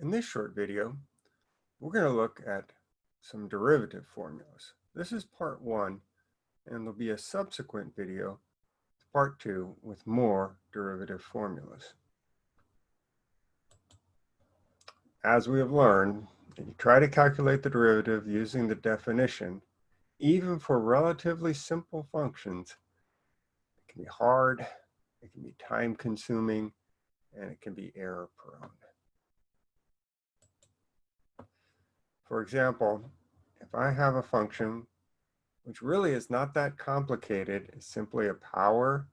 In this short video, we're going to look at some derivative formulas. This is part one, and there'll be a subsequent video, part two, with more derivative formulas. As we have learned, if you try to calculate the derivative using the definition, even for relatively simple functions, it can be hard, it can be time consuming, and it can be error prone. For example, if I have a function which really is not that complicated, it's simply a power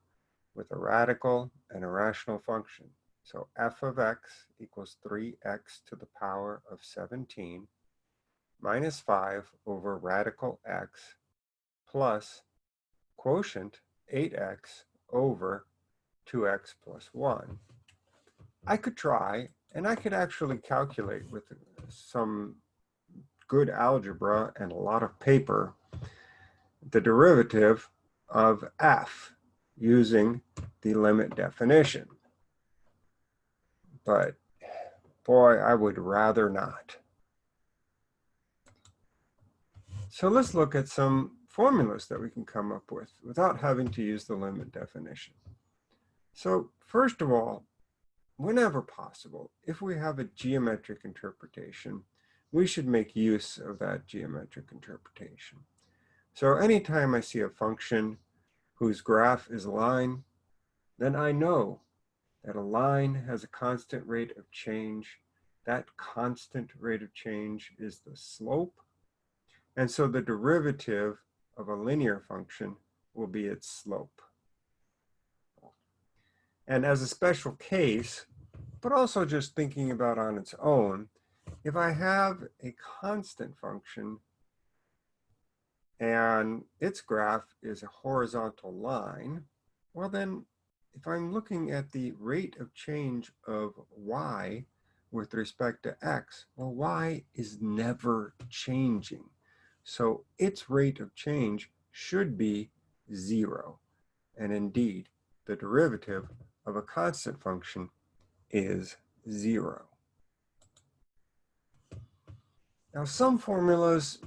with a radical and a rational function. So f of x equals 3x to the power of 17 minus 5 over radical x plus quotient 8x over 2x plus 1. I could try, and I could actually calculate with some good algebra and a lot of paper, the derivative of f using the limit definition. But boy, I would rather not. So let's look at some formulas that we can come up with without having to use the limit definition. So first of all, whenever possible, if we have a geometric interpretation, we should make use of that geometric interpretation. So anytime I see a function whose graph is a line, then I know that a line has a constant rate of change. That constant rate of change is the slope. And so the derivative of a linear function will be its slope. And as a special case, but also just thinking about on its own, if I have a constant function and its graph is a horizontal line, well then, if I'm looking at the rate of change of y with respect to x, well, y is never changing. So its rate of change should be zero. And indeed, the derivative of a constant function is zero. Now some formulas,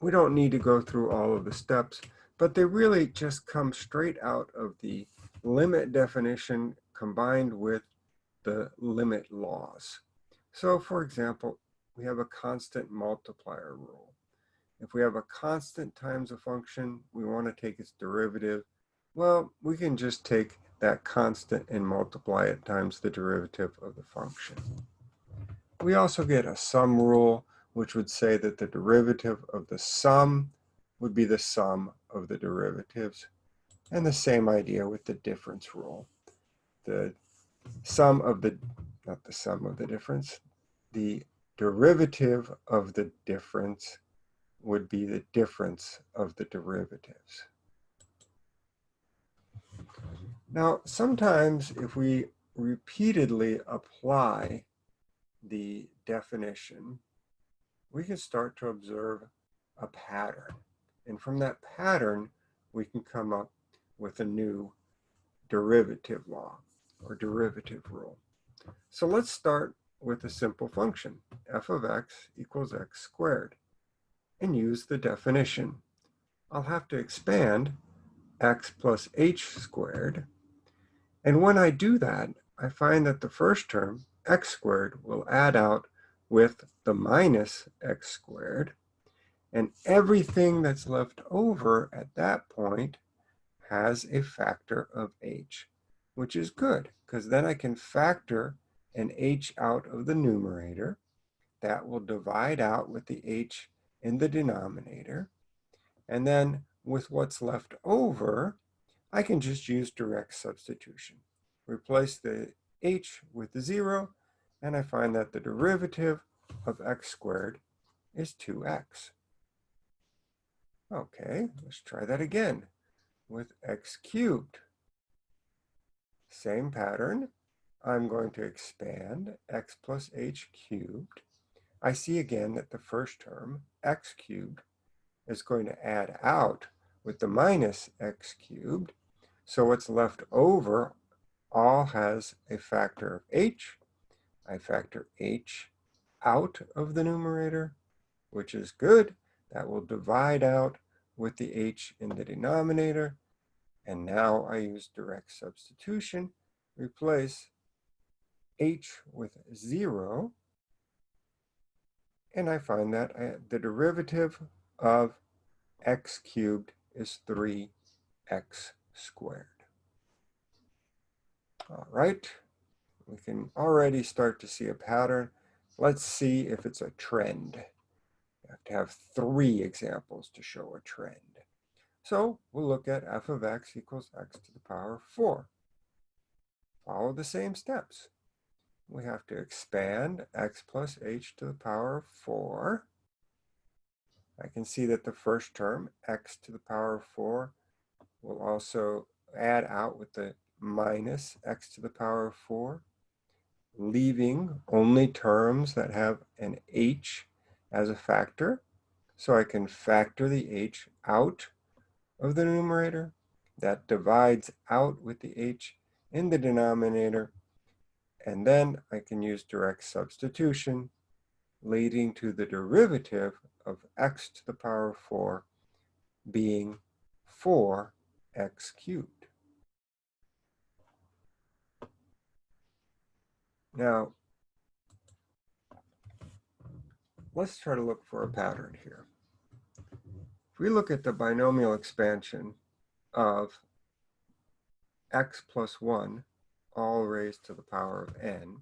we don't need to go through all of the steps, but they really just come straight out of the limit definition combined with the limit laws. So for example, we have a constant multiplier rule. If we have a constant times a function, we want to take its derivative. Well, we can just take that constant and multiply it times the derivative of the function. We also get a sum rule which would say that the derivative of the sum would be the sum of the derivatives. And the same idea with the difference rule. The sum of the, not the sum of the difference, the derivative of the difference would be the difference of the derivatives. Now, sometimes if we repeatedly apply the definition we can start to observe a pattern. And from that pattern, we can come up with a new derivative law or derivative rule. So let's start with a simple function, f of x equals x squared, and use the definition. I'll have to expand x plus h squared. And when I do that, I find that the first term, x squared, will add out with the minus x squared. And everything that's left over at that point has a factor of h, which is good because then I can factor an h out of the numerator. That will divide out with the h in the denominator. And then with what's left over, I can just use direct substitution. Replace the h with the zero and I find that the derivative of x squared is 2x. Okay, let's try that again with x cubed. Same pattern. I'm going to expand x plus h cubed. I see again that the first term, x cubed, is going to add out with the minus x cubed. So what's left over all has a factor of h I factor h out of the numerator, which is good. That will divide out with the h in the denominator. And now I use direct substitution, replace h with 0, and I find that I, the derivative of x cubed is 3x squared. All right, we can already start to see a pattern. Let's see if it's a trend. You have to have three examples to show a trend. So we'll look at f of x equals x to the power of 4. Follow the same steps. We have to expand x plus h to the power of 4. I can see that the first term, x to the power of 4, will also add out with the minus x to the power of 4, leaving only terms that have an h as a factor. So I can factor the h out of the numerator. That divides out with the h in the denominator. And then I can use direct substitution, leading to the derivative of x to the power of 4 being 4x cubed. Now, let's try to look for a pattern here. If we look at the binomial expansion of x plus 1 all raised to the power of n,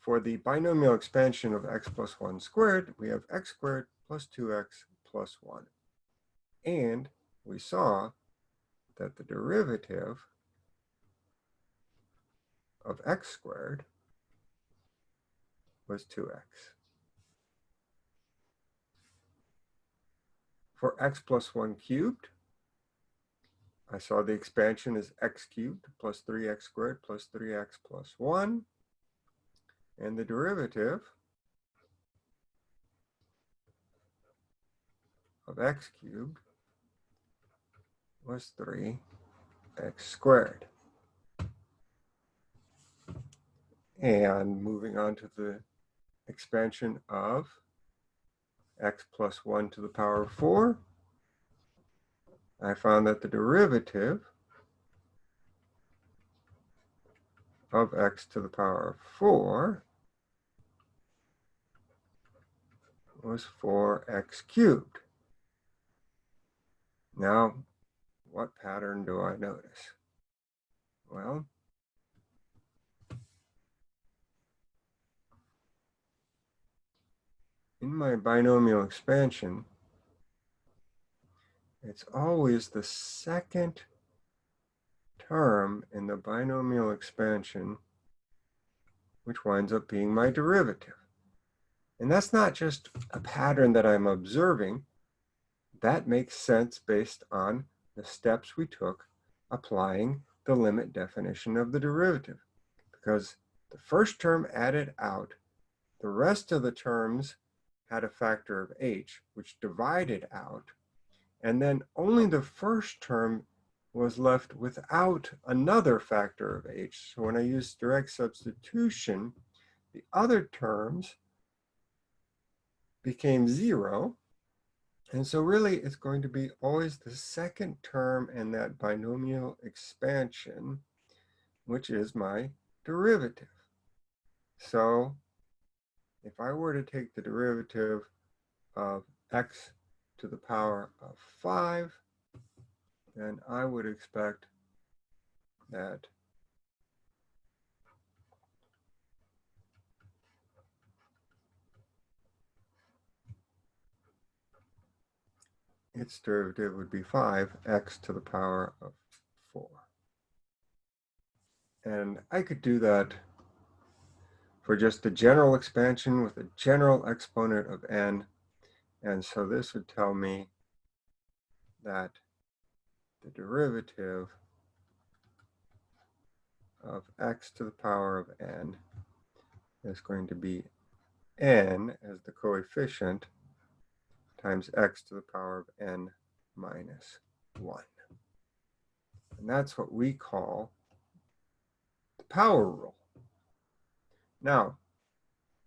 for the binomial expansion of x plus 1 squared, we have x squared plus 2x plus 1. And we saw that the derivative of x squared was 2x. For x plus 1 cubed, I saw the expansion is x cubed plus 3x squared plus 3x plus 1. And the derivative of x cubed was 3x squared. And moving on to the expansion of x plus 1 to the power of 4, I found that the derivative of x to the power of 4 was 4x cubed. Now, what pattern do I notice? Well, in my binomial expansion, it's always the second term in the binomial expansion which winds up being my derivative. And that's not just a pattern that I'm observing. That makes sense based on the steps we took applying the limit definition of the derivative. Because the first term added out, the rest of the terms had a factor of h, which divided out, and then only the first term was left without another factor of h. So when I use direct substitution, the other terms became zero. And so really it's going to be always the second term in that binomial expansion, which is my derivative. So if I were to take the derivative of x to the power of 5, then I would expect that its derivative would be 5x to the power of 4. And I could do that for just the general expansion with a general exponent of n. And so this would tell me that the derivative of x to the power of n is going to be n as the coefficient times x to the power of n minus 1. And that's what we call the power rule. Now,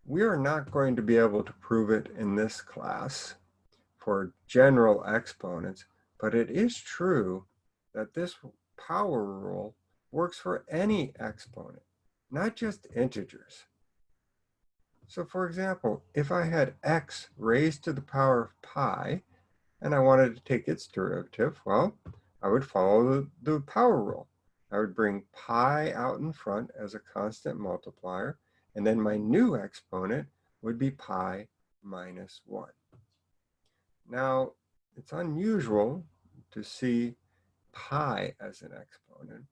we are not going to be able to prove it in this class for general exponents, but it is true that this power rule works for any exponent, not just integers. So for example, if I had x raised to the power of pi, and I wanted to take its derivative, well, I would follow the, the power rule. I would bring pi out in front as a constant multiplier, and then my new exponent would be pi minus 1. Now, it's unusual to see pi as an exponent,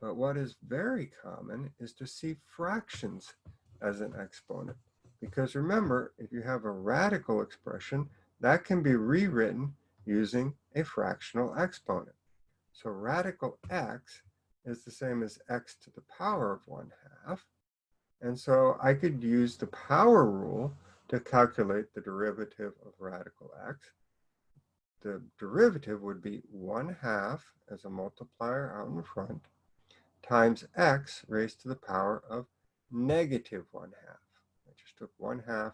but what is very common is to see fractions as an exponent. Because remember, if you have a radical expression, that can be rewritten using a fractional exponent. So radical x is the same as x to the power of 1 half. And so I could use the power rule to calculate the derivative of radical x. The derivative would be 1 half as a multiplier out in front times x raised to the power of negative 1 half. I just took 1 half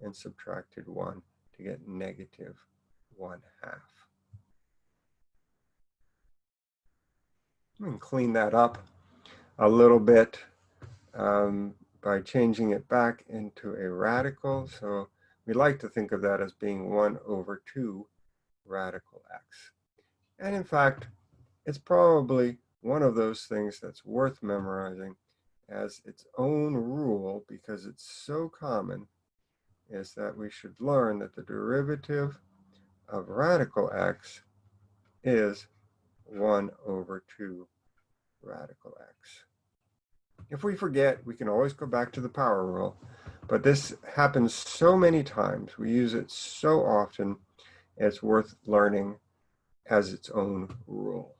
and subtracted 1 to get negative 1 half. And clean that up a little bit um, by changing it back into a radical. So we like to think of that as being 1 over 2 radical x. And in fact, it's probably one of those things that's worth memorizing as its own rule because it's so common is that we should learn that the derivative of radical x is 1 over 2 radical x. If we forget, we can always go back to the power rule, but this happens so many times. We use it so often, it's worth learning as its own rule.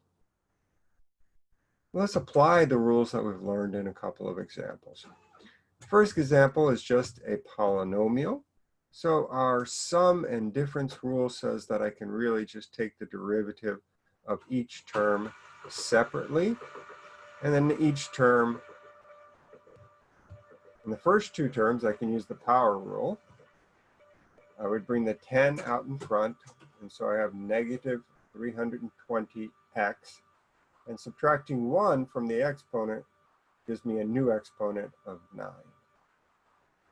Let's apply the rules that we've learned in a couple of examples. First example is just a polynomial. So our sum and difference rule says that I can really just take the derivative of each term separately. And then each term, in the first two terms, I can use the power rule. I would bring the 10 out in front. And so I have negative 320x. And subtracting 1 from the exponent gives me a new exponent of 9.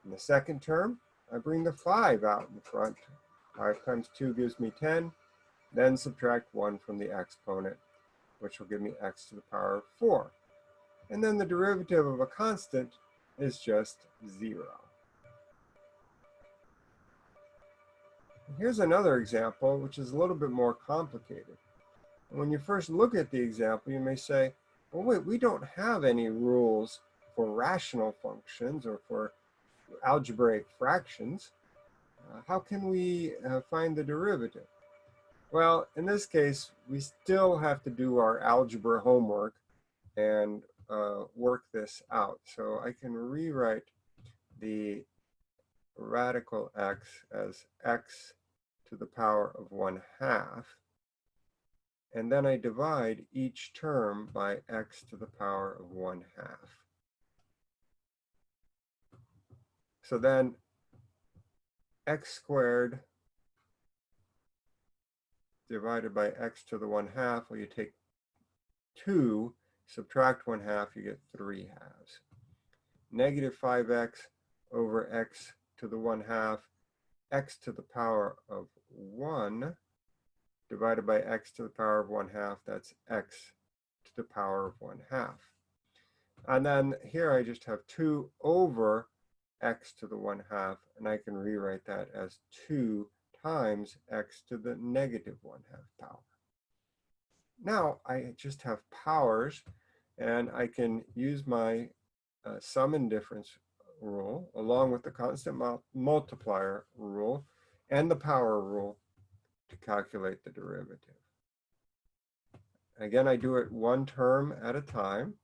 In the second term, I bring the 5 out in front. 5 times 2 gives me 10. Then subtract 1 from the exponent, which will give me x to the power of 4. And then the derivative of a constant is just 0. Here's another example, which is a little bit more complicated. When you first look at the example, you may say, well, wait, we don't have any rules for rational functions or for algebraic fractions, uh, how can we uh, find the derivative? Well, in this case, we still have to do our algebra homework and uh, work this out. So I can rewrite the radical x as x to the power of 1 half. And then I divide each term by x to the power of 1 half. So then x squared divided by x to the 1 half, well, you take 2, subtract 1 half, you get 3 halves. Negative 5x over x to the 1 half, x to the power of 1 divided by x to the power of 1 half, that's x to the power of 1 half. And then here I just have 2 over x to the 1 half, and I can rewrite that as 2 times x to the negative 1 half power. Now I just have powers, and I can use my uh, sum and difference rule, along with the constant multiplier rule, and the power rule to calculate the derivative. Again, I do it one term at a time.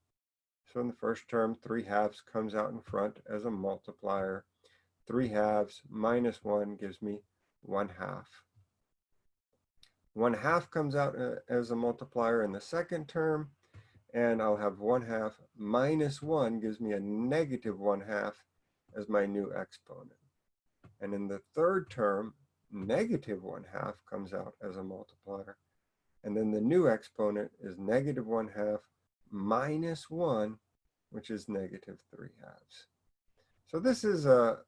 So in the first term, 3 halves comes out in front as a multiplier. 3 halves minus 1 gives me 1 half. 1 half comes out uh, as a multiplier in the second term, and I'll have 1 half minus 1 gives me a negative 1 half as my new exponent. And in the third term, negative 1 half comes out as a multiplier. And then the new exponent is negative 1 half minus 1, which is negative 3 halves. So this is a,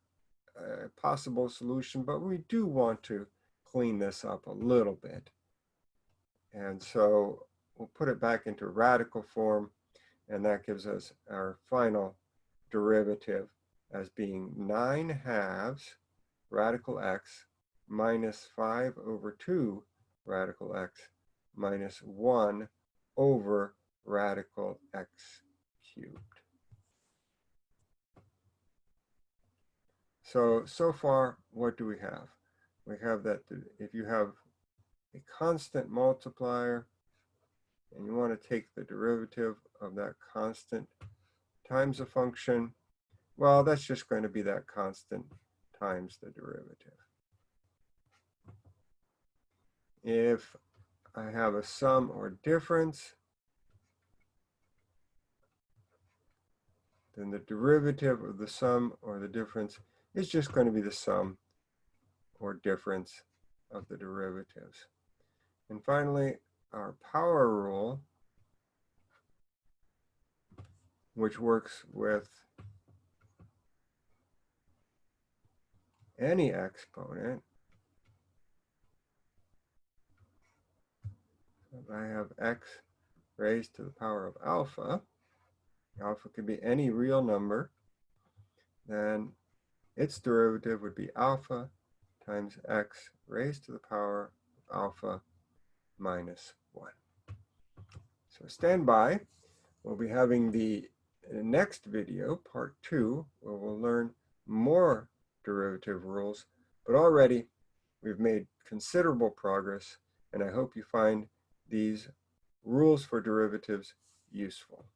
a possible solution, but we do want to clean this up a little bit. And so we'll put it back into radical form, and that gives us our final derivative as being 9 halves radical x minus 5 over 2 radical x minus 1 over radical x cubed. So, so far, what do we have? We have that if you have a constant multiplier and you want to take the derivative of that constant times a function, well, that's just going to be that constant times the derivative. If I have a sum or difference, then the derivative of the sum or the difference is just going to be the sum or difference of the derivatives. And finally, our power rule, which works with any exponent. If I have x raised to the power of alpha, alpha could be any real number, then its derivative would be alpha times x raised to the power of alpha minus 1. So stand by. We'll be having the next video, part 2, where we'll learn more derivative rules, but already we've made considerable progress, and I hope you find these rules for derivatives useful.